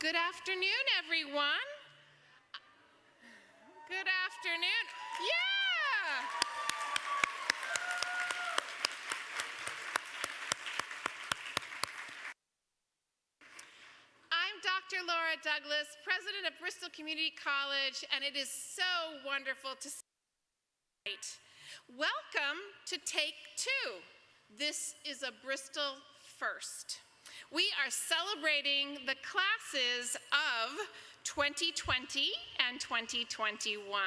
Good afternoon, everyone. Good afternoon. Yeah! I'm Dr. Laura Douglas, president of Bristol Community College, and it is so wonderful to see you tonight. Welcome to Take Two. This is a Bristol first. We are celebrating the classes of 2020 and 2021.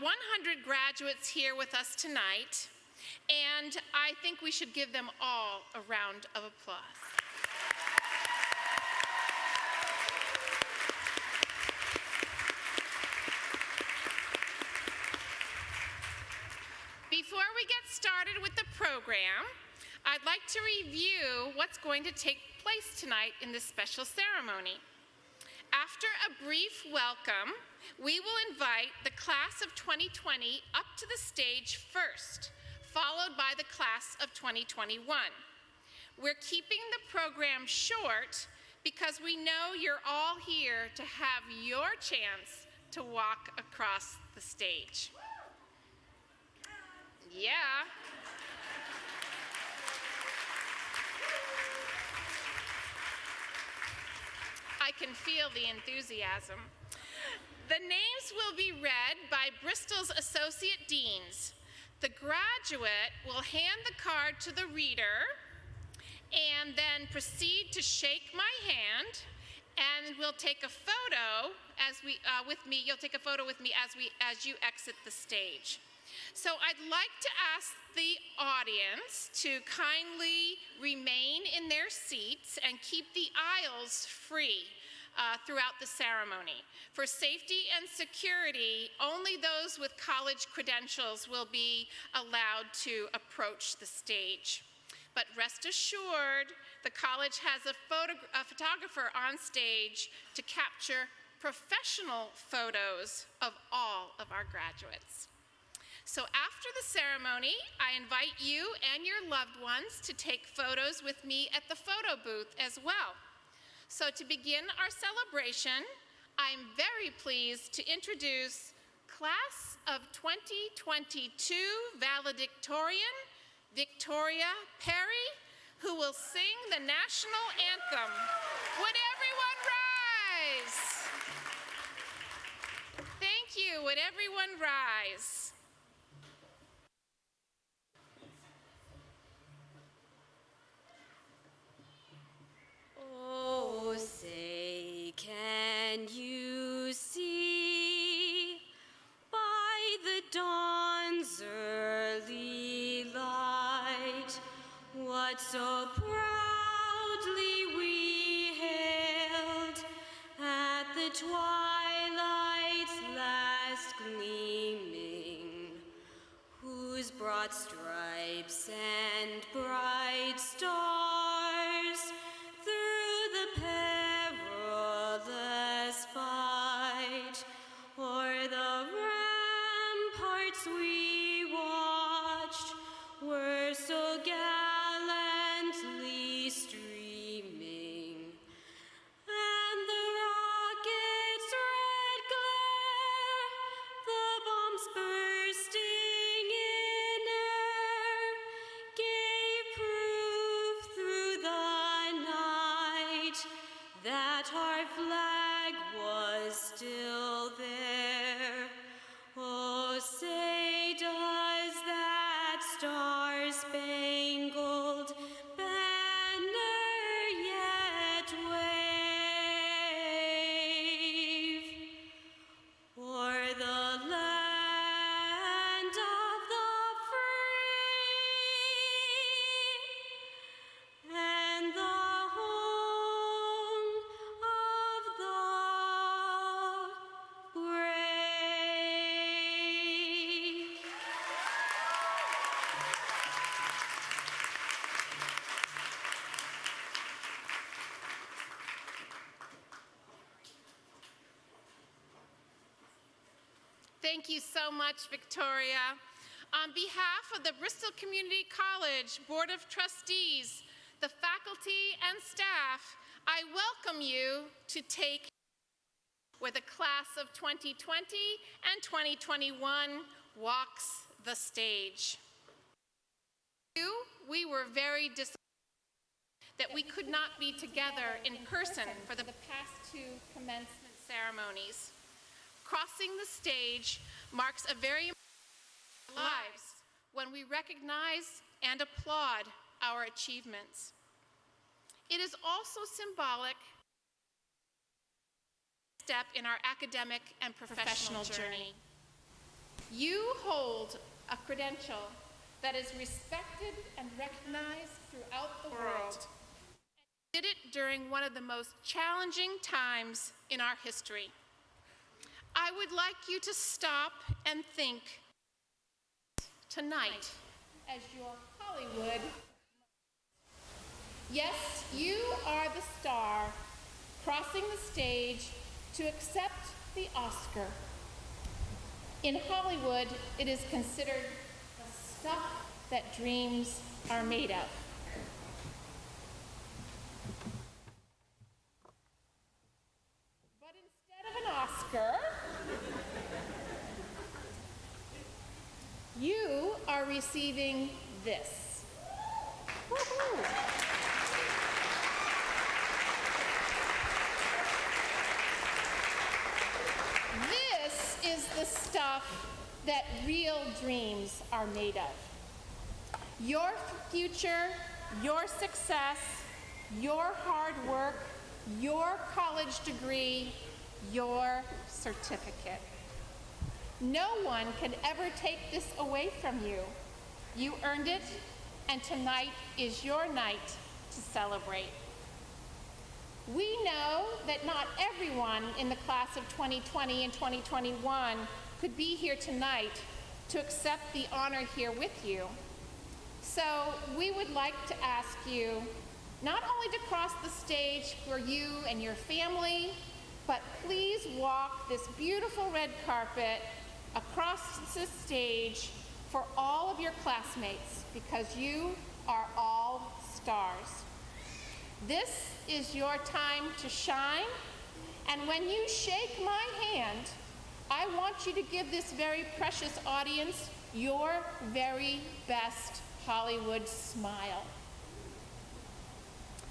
One hundred graduates here with us tonight, and I think we should give them all a round of applause. Before we get started with the program, I'd like to review what's going to take place tonight in this special ceremony. After a brief welcome, we will invite the class of 2020 up to the stage first, followed by the class of 2021. We're keeping the program short because we know you're all here to have your chance to walk across the stage. Yeah. I can feel the enthusiasm. The names will be read by Bristol's Associate Deans. The graduate will hand the card to the reader and then proceed to shake my hand and we'll take a photo as we, uh, with me, you'll take a photo with me as, we, as you exit the stage. So I'd like to ask the audience to kindly remain in their seats and keep the aisles free uh, throughout the ceremony. For safety and security, only those with college credentials will be allowed to approach the stage. But rest assured, the college has a, a photographer on stage to capture professional photos of all of our graduates. So after the ceremony, I invite you and your loved ones to take photos with me at the photo booth as well. So to begin our celebration, I'm very pleased to introduce Class of 2022 valedictorian, Victoria Perry, who will sing the national anthem. Would everyone rise? Thank you. Would everyone rise? Oh, say, can you see? By the dawn's early light what so proudly we hailed at the twilight's last gleaming, whose broad stripes there. Much, Victoria. On behalf of the Bristol Community College Board of Trustees, the faculty and staff, I welcome you to take where the class of 2020 and 2021 walks the stage. We were very disappointed that we could not be together in person for the past two commencement ceremonies. Crossing the stage marks a very important lives when we recognize and applaud our achievements. It is also symbolic step in our academic and professional journey. You hold a credential that is respected and recognized throughout the world. And Did it during one of the most challenging times in our history. I would like you to stop and think tonight as your Hollywood. Yes, you are the star crossing the stage to accept the Oscar. In Hollywood, it is considered the stuff that dreams are made of. But instead of an Oscar, you are receiving this. This is the stuff that real dreams are made of. Your future, your success, your hard work, your college degree, your certificate. No one can ever take this away from you. You earned it, and tonight is your night to celebrate. We know that not everyone in the class of 2020 and 2021 could be here tonight to accept the honor here with you. So we would like to ask you not only to cross the stage for you and your family, but please walk this beautiful red carpet across the stage for all of your classmates because you are all stars. This is your time to shine, and when you shake my hand, I want you to give this very precious audience your very best Hollywood smile.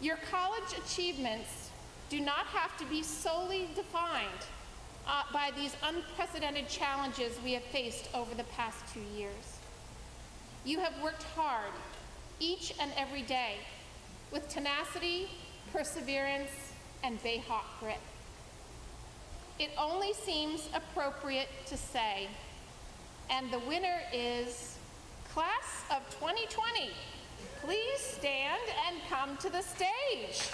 Your college achievements do not have to be solely defined uh, by these unprecedented challenges we have faced over the past two years. You have worked hard each and every day with tenacity, perseverance, and Bayhawk grit. It only seems appropriate to say, and the winner is Class of 2020. Please stand and come to the stage.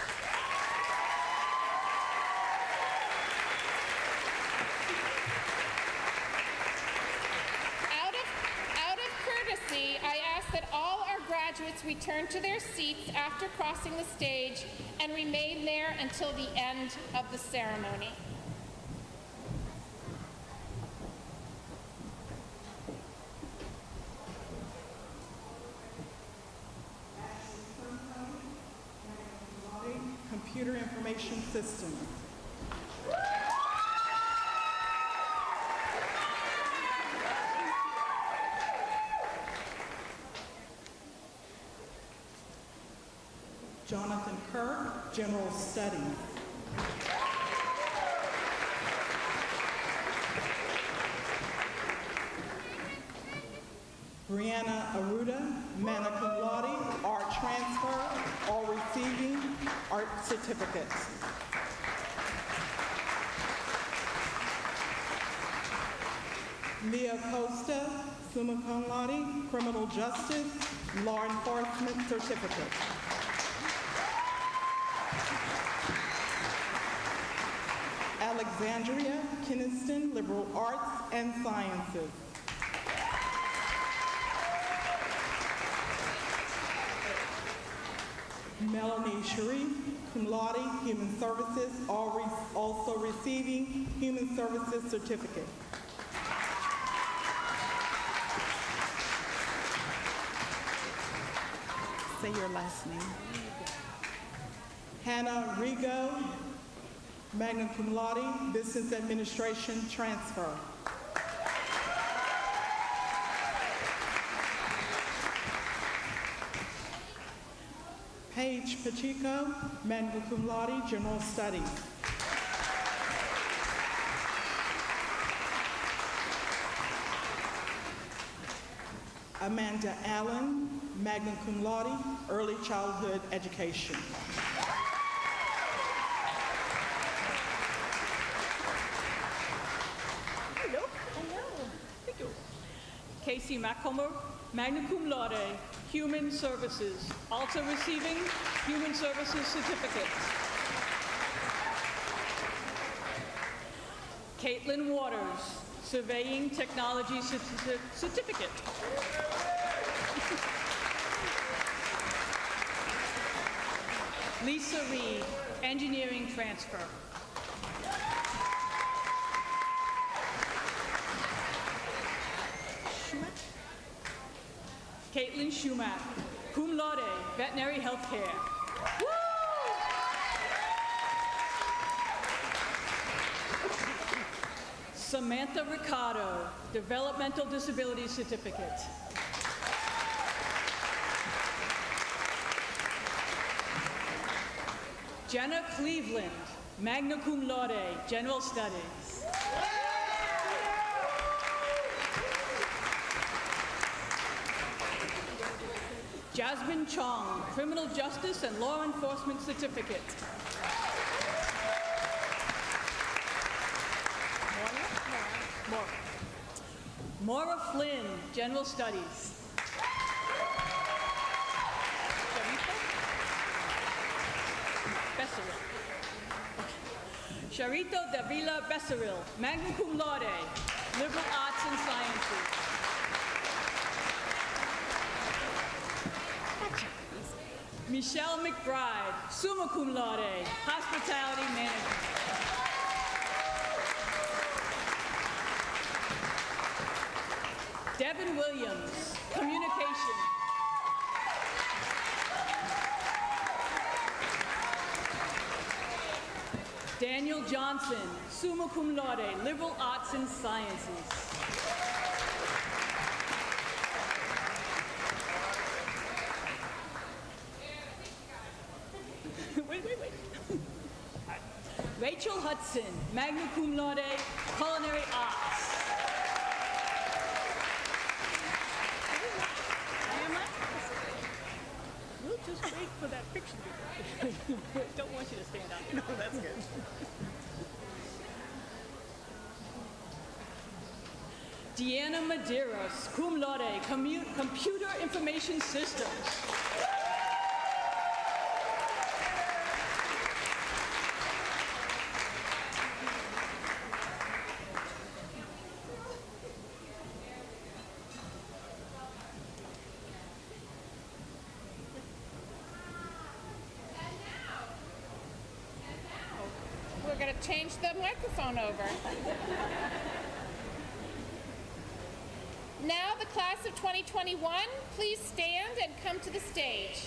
Out of, out of courtesy, I ask that all our graduates return to their seats after crossing the stage and remain there until the end of the ceremony. Computer Information Systems. Jonathan Kirk, Studies. Brianna Aruda, magna cum laude, art transfer, all receiving art certificates. Leah Costa, summa cum laude, criminal justice, law enforcement certificate. Alexandria Keniston Liberal Arts and Sciences. Melanie Sharif, cum laude, Human Services, re also receiving Human Services Certificate. Say your last name. Hannah Rigo, magna cum laude, Business Administration transfer. Paige Pacheco, magna cum laude, General Studies. Amanda Allen, magna cum laude, Early Childhood Education. Hello. Hello. Thank you. Casey Maccomer, magna cum laude, Human Services, also receiving Human Services Certificate. Caitlin Waters, Surveying Technology Certi- Certificate. Lisa Reed, Engineering Transfer. Caitlin Schumack, cum laude, veterinary healthcare. Woo! Samantha Ricardo, developmental disability certificate. Jenna Cleveland, magna cum laude, general studies. Jasmine Chong, Criminal Justice and Law Enforcement Certificate. Maura? Flynn, General Studies. Charito Davila Becerril, magna cum laude, liberal arts and sciences. Michelle McBride, summa cum laude, hospitality management. Devin Williams, communication. Daniel Johnson, summa cum laude, liberal arts and sciences. wait, wait, wait. Magna cum laude, culinary arts. We'll just wait for that picture. Don't want you to stand up. No, that's good. Deanna Medeiros, cum laude, commu- computer information systems. Change the microphone over. Now, the class of 2021, please stand and come to the stage.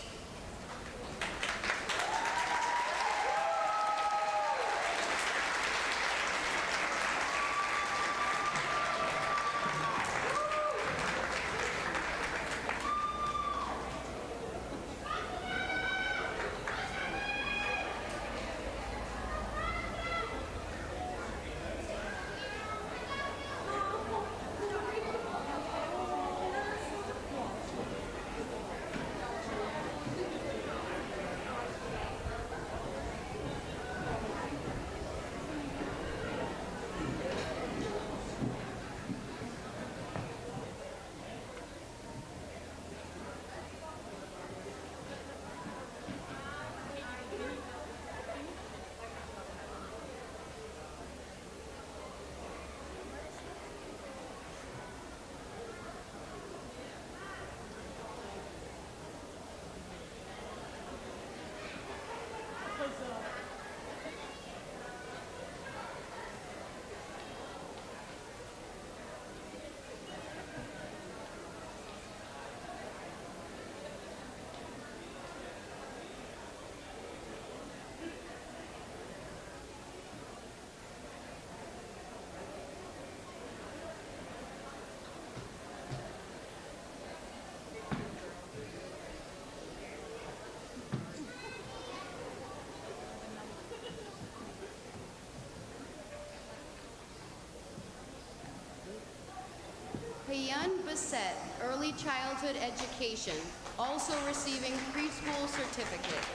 Early childhood education, also receiving preschool certificate.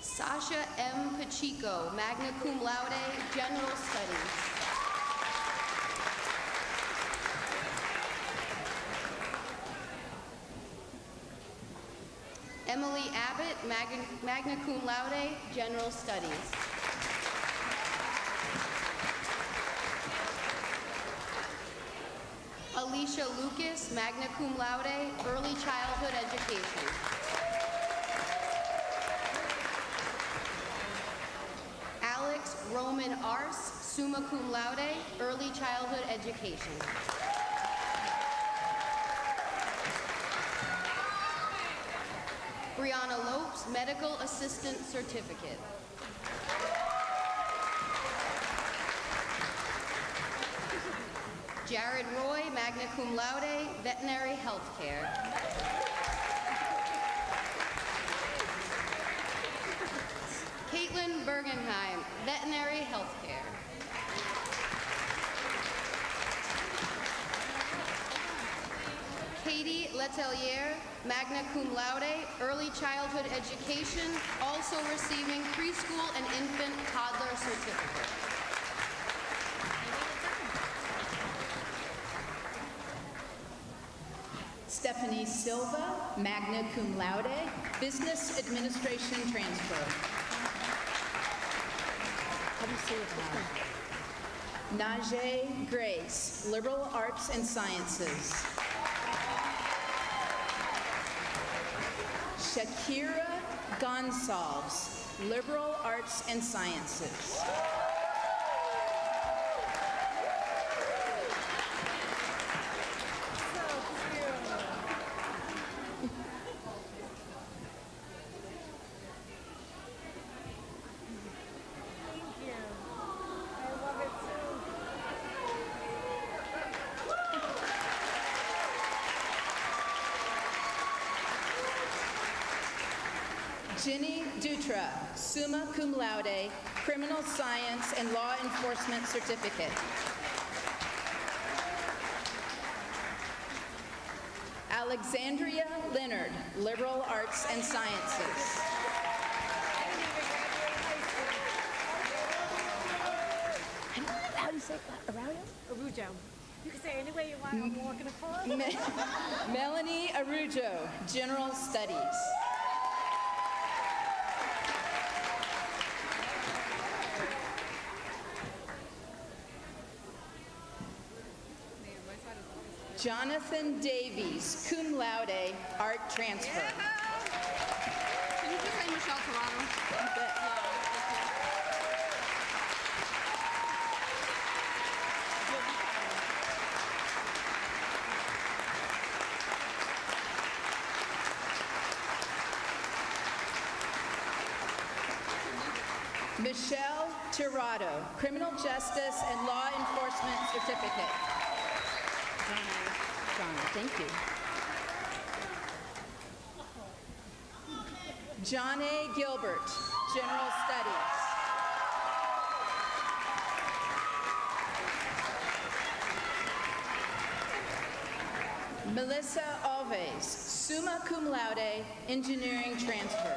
Sasha M. Pacheco, magna cum laude, general studies. Emily Abbott, magna, magna cum laude, general studies. Alicia Lucas, magna cum laude, early childhood education. Alex Roman Ars, summa cum laude, early childhood education. Brianna Lopes, medical assistant certificate. Jared Roy, magna cum laude, veterinary healthcare. Caitlin Bergenheim, veterinary healthcare. Katie Letelier, magna cum laude, early childhood education, also receiving preschool and infant toddler certificate. Stephanie Silva, magna cum laude, business administration transfer. How you it? Najee Grace, liberal arts and sciences. Shakira Gonsalves, liberal arts and sciences. Jenny Dutra, summa cum laude, criminal science and law enforcement certificate. Alexandria Leonard, liberal arts and sciences. How do you say it? Around? Arujo. You can say any way you want. I'm walking across. Me- Melanie Arujo, general studies. Jonathan Davies, cum laude, art transfer. Can you just say Michelle Toronto? Bet. Michelle Tirado, criminal justice and law enforcement certificate. Thank you. John A. Gilbert, General Studies. Melissa Alves, summa cum laude, engineering transfer.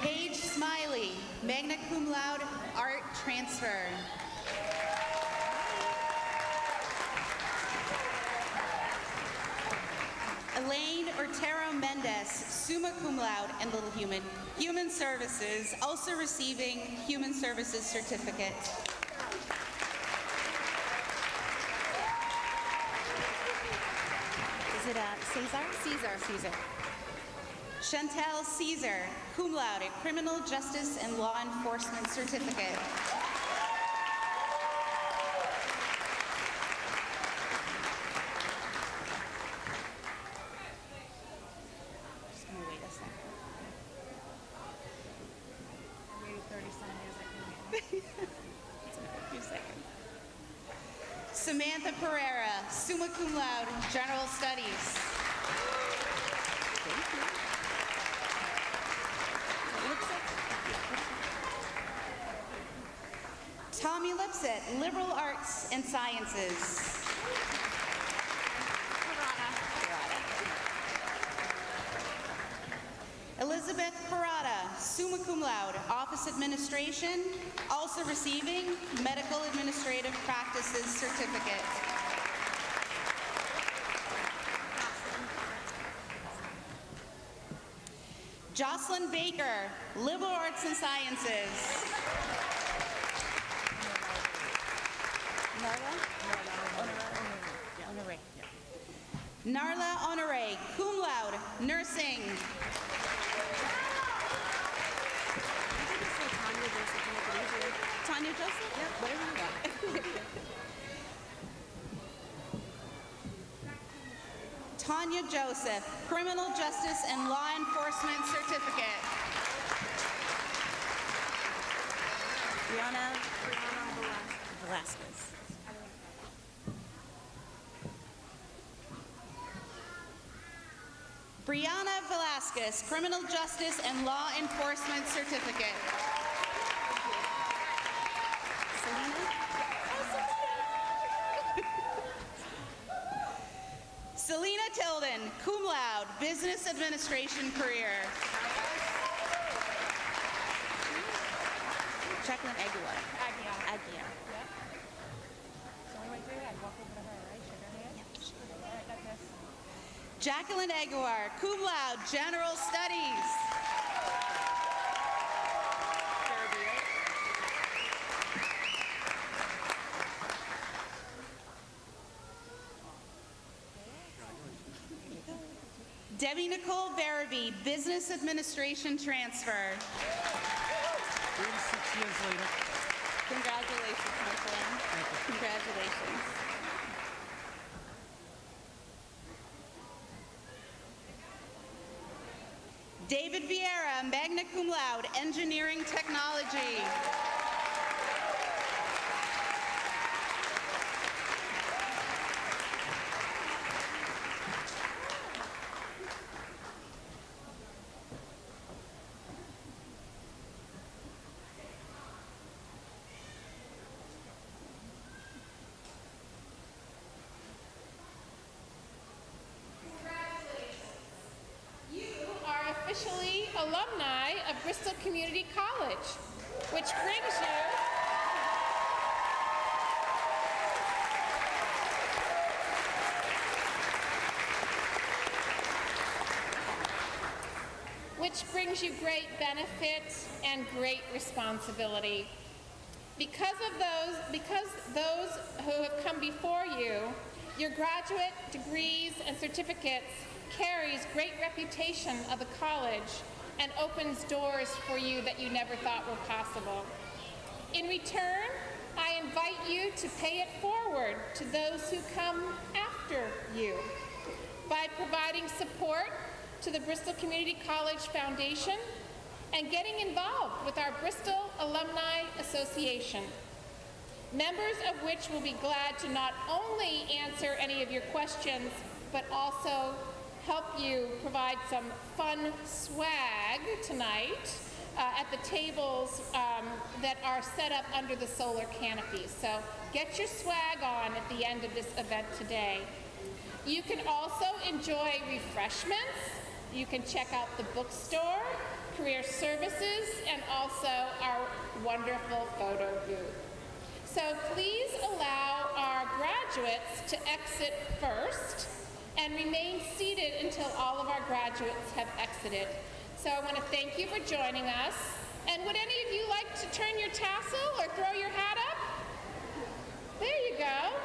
Paige Smiley, magna cum laude, art transfer. Elaine Ortero Mendez, summa cum laude and little human, human services, also receiving human services certificate. Is it uh, Cesar? Caesar. Caesar. Chantel Caesar, cum laude, criminal justice and law enforcement certificate. Just gonna wait a second. Waited 30 some years. I couldn't get it. Few seconds. Pereira, summa cum laude, General Studies. Tommy Lipset, Liberal Arts and Sciences. Elizabeth Parada, summa cum laude, Office Administration, also receiving Medical Administrative Practices Certificate. Jocelyn Baker, Liberal Arts and Sciences. Narla Honore, cum laude, Tanya Joseph? Yep, whatever you want. Tanya Joseph, Criminal Justice and Law Enforcement Certificate. Brianna Velasquez. Brianna Velasquez, Criminal Justice and Law Enforcement Certificate. Selena Tilden, cum laude, Business Administration career. Jacqueline Aguilar. Aguiar. Aguiar. Jacqueline Aguilar, cum laude, General Studies. Business Administration transfer. 36 years later. Congratulations, my friend. Congratulations. David Vieira, magna cum laude, Engineering Technology. You are officially alumni of Bristol Community College, which brings you which brings you great benefits and great responsibility. Because of those, because those who have come before you, your graduate degrees and certificates carries great reputation of the college and opens doors for you that you never thought were possible. In return, I invite you to pay it forward to those who come after you by providing support to the Bristol Community College Foundation and getting involved with our Bristol Alumni Association, members of which will be glad to not only answer any of your questions, but also help you provide some fun swag tonight uh, at the tables um, that are set up under the solar canopy. So get your swag on at the end of this event today. You can also enjoy refreshments. You can check out the bookstore, career services, and also our wonderful photo booth. So please allow our graduates to exit first and remain seated until all of our graduates have exited. So I want to thank you for joining us. And would any of you like to turn your tassel or throw your hat up? There you go.